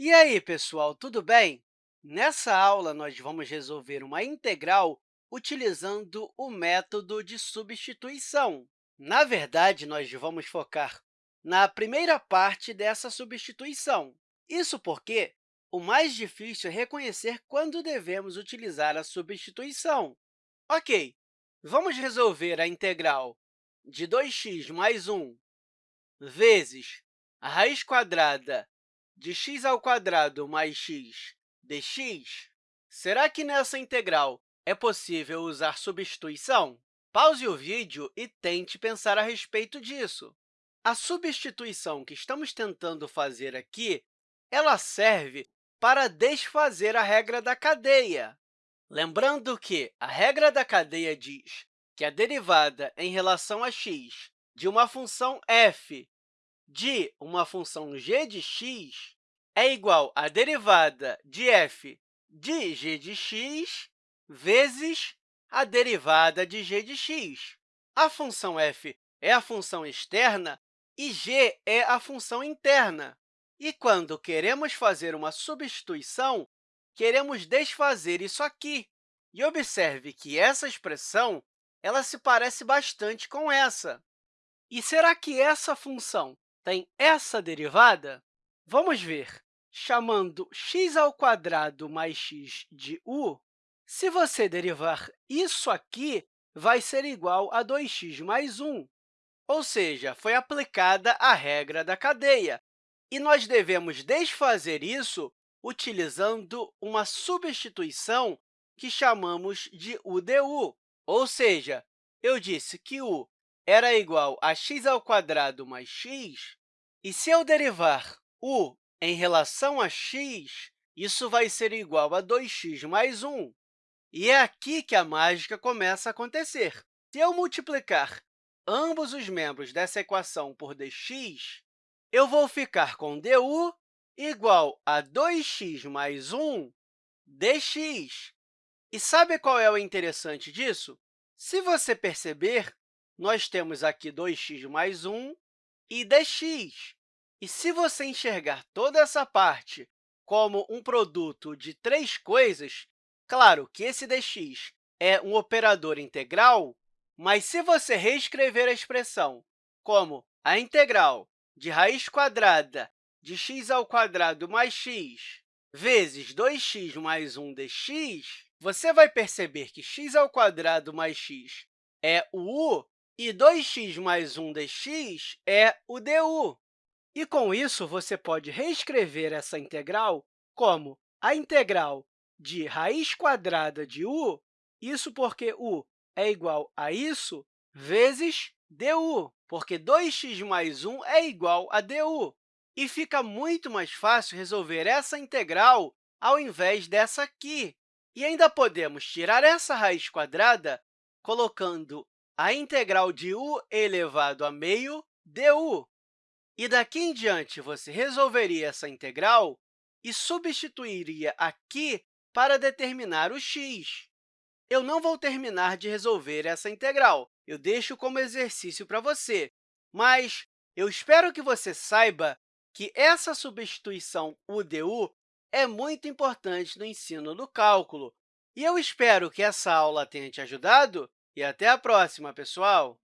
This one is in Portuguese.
E aí, pessoal, tudo bem? Nessa aula, nós vamos resolver uma integral utilizando o método de substituição. Na verdade, nós vamos focar na primeira parte dessa substituição. Isso porque o mais difícil é reconhecer quando devemos utilizar a substituição. Ok, vamos resolver a integral de 2x mais 1 vezes a raiz quadrada de x ao quadrado mais x dx, será que nessa integral é possível usar substituição? Pause o vídeo e tente pensar a respeito disso. A substituição que estamos tentando fazer aqui ela serve para desfazer a regra da cadeia. Lembrando que a regra da cadeia diz que a derivada em relação a x de uma função f de uma função g de x é igual à derivada de f de g de x vezes a derivada de g de x. A função f é a função externa e g é a função interna. E quando queremos fazer uma substituição, queremos desfazer isso aqui. E observe que essa expressão ela se parece bastante com essa. E será que essa função tem essa derivada? Vamos ver. Chamando x ao quadrado mais x de u, se você derivar isso aqui, vai ser igual a 2x mais 1, ou seja, foi aplicada a regra da cadeia. E nós devemos desfazer isso utilizando uma substituição que chamamos de UDU, ou seja, eu disse que u era igual a x ao quadrado mais x, e se eu derivar u em relação a x, isso vai ser igual a 2x mais 1. E é aqui que a mágica começa a acontecer. Se eu multiplicar ambos os membros dessa equação por dx, eu vou ficar com du igual a 2x mais 1 dx. E sabe qual é o interessante disso? Se você perceber, nós temos aqui 2x mais 1 e dx. E se você enxergar toda essa parte como um produto de três coisas, claro que esse dx é um operador integral, mas se você reescrever a expressão como a integral de raiz quadrada de x ao quadrado mais x vezes 2x mais 1 dx, você vai perceber que x ao quadrado mais x é o u e 2x mais 1 dx é o du. E, com isso, você pode reescrever essa integral como a integral de raiz quadrada de u, isso porque u é igual a isso, vezes du, porque 2x mais 1 é igual a du. E fica muito mais fácil resolver essa integral ao invés dessa aqui. E ainda podemos tirar essa raiz quadrada colocando a integral de u elevado a meio du. E daqui em diante, você resolveria essa integral e substituiria aqui para determinar o x. Eu não vou terminar de resolver essa integral, eu deixo como exercício para você, mas eu espero que você saiba que essa substituição UDU é muito importante no ensino do cálculo. E eu espero que essa aula tenha te ajudado e até a próxima, pessoal!